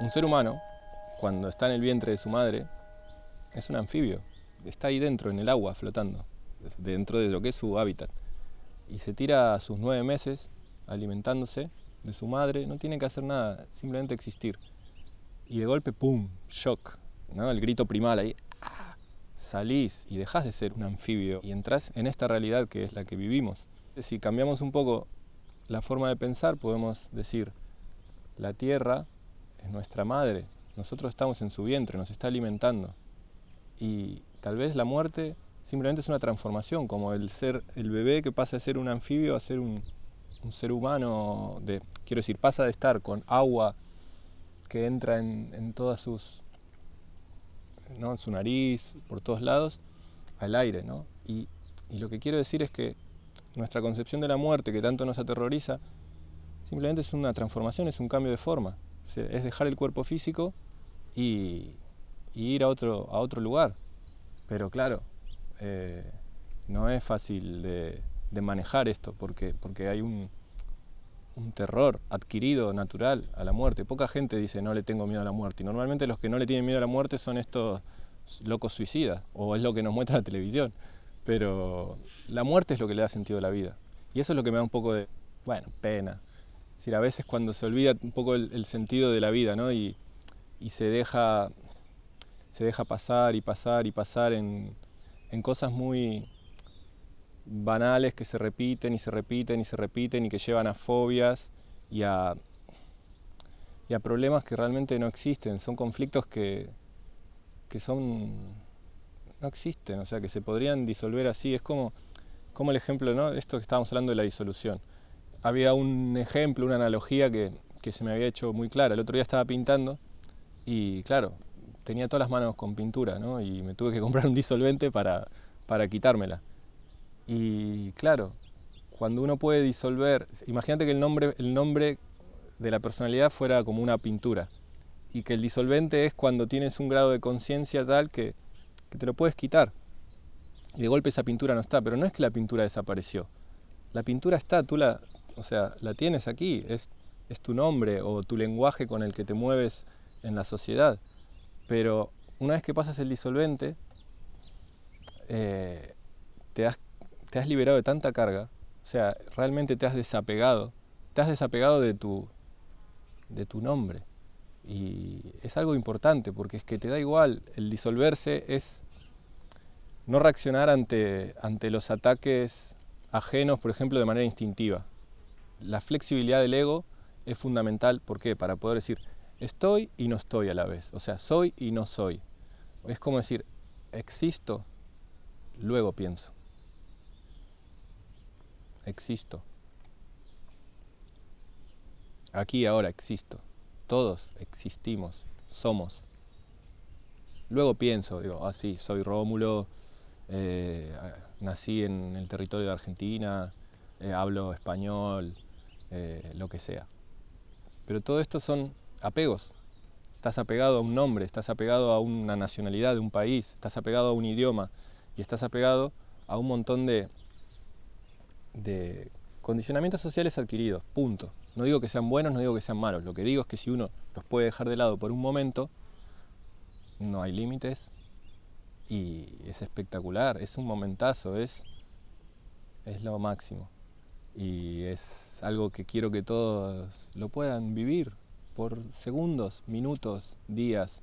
Un ser humano, cuando está en el vientre de su madre, es un anfibio. Está ahí dentro, en el agua, flotando, dentro de lo que es su hábitat. Y se tira a sus nueve meses alimentándose de su madre, no tiene que hacer nada, simplemente existir. Y de golpe, ¡pum!, shock, ¿no? el grito primal ahí. ¡ah! Salís y dejás de ser un anfibio y entras en esta realidad que es la que vivimos. Si cambiamos un poco la forma de pensar, podemos decir, la tierra es nuestra madre, nosotros estamos en su vientre, nos está alimentando. Y tal vez la muerte simplemente es una transformación, como el ser el bebé que pasa de ser un anfibio a ser un, ser humano, de, quiero decir, pasa de estar con agua que entra en, todas sus, ¿no? en su nariz, por todos lados, al aire. ¿no? Y, y lo que quiero decir es que nuestra concepción de la muerte que tanto nos aterroriza, simplemente es una transformación, es un cambio de forma es dejar el cuerpo físico y, ir a otro, a otro lugar. Pero claro, eh, no es fácil de, manejar esto porque, porque hay un, terror adquirido, natural, a la muerte. Poca gente dice no le tengo miedo a la muerte. Y normalmente los que no le tienen miedo a la muerte son estos locos suicidas, o es lo que nos muestra la televisión. Pero la muerte es lo que le da sentido a la vida. Y eso es lo que me da un poco de, bueno, pena a veces cuando se olvida un poco el, sentido de la vida, ¿no? Y, se, deja, se deja pasar y pasar y pasar en, cosas muy banales que se repiten y se repiten y se repiten y que llevan a fobias y a, y a problemas que realmente no existen, son conflictos que, que son, no existen, o sea, que se podrían disolver así, es como, como el ejemplo, ¿no? Esto que estábamos hablando de la disolución había un ejemplo, una analogía que, se me había hecho muy clara. El otro día estaba pintando y claro, tenía todas las manos con pintura ¿no? y me tuve que comprar un disolvente para, para quitármela. Y claro, cuando uno puede disolver, imagínate que el nombre, el nombre de la personalidad fuera como una pintura y que el disolvente es cuando tienes un grado de conciencia tal que, que te lo puedes quitar. Y de golpe esa pintura no está, pero no es que la pintura desapareció. La pintura está, tú la, o sea, la tienes aquí, es, es tu nombre o tu lenguaje con el que te mueves en la sociedad. Pero una vez que pasas el disolvente, eh, te, has, te has liberado de tanta carga, o sea, realmente te has desapegado, te has desapegado de tu, de tu nombre. Y es algo importante porque es que te da igual, el disolverse es no reaccionar ante, ante los ataques ajenos, por ejemplo, de manera instintiva la flexibilidad del ego es fundamental, ¿por qué? Para poder decir, estoy y no estoy a la vez, o sea, soy y no soy. Es como decir, existo, luego pienso. Existo. Aquí ahora existo. Todos existimos, somos. Luego pienso, digo, ah sí, soy Rómulo, eh, nací en el territorio de Argentina, eh, hablo español, eh, lo que sea. Pero todo esto son apegos. Estás apegado a un nombre, estás apegado a una nacionalidad de un país, estás apegado a un idioma y estás apegado a un montón de, de condicionamientos sociales adquiridos, punto. No digo que sean buenos, no digo que sean malos. Lo que digo es que si uno los puede dejar de lado por un momento, no hay límites y es espectacular, es un momentazo, es, es lo máximo y es algo que quiero que todos lo puedan vivir por segundos, minutos, días,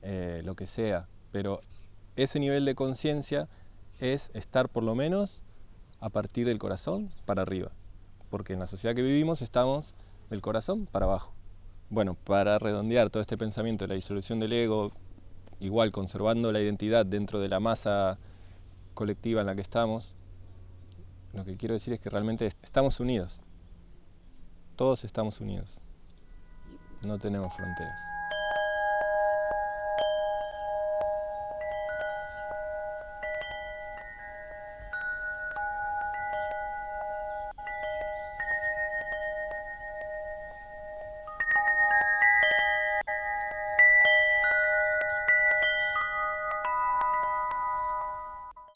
eh, lo que sea. Pero ese nivel de conciencia es estar por lo menos a partir del corazón para arriba. Porque en la sociedad que vivimos estamos del corazón para abajo. Bueno, para redondear todo este pensamiento de la disolución del ego, igual conservando la identidad dentro de la masa colectiva en la que estamos, lo que quiero decir es que realmente estamos unidos. Todos estamos unidos. No tenemos fronteras.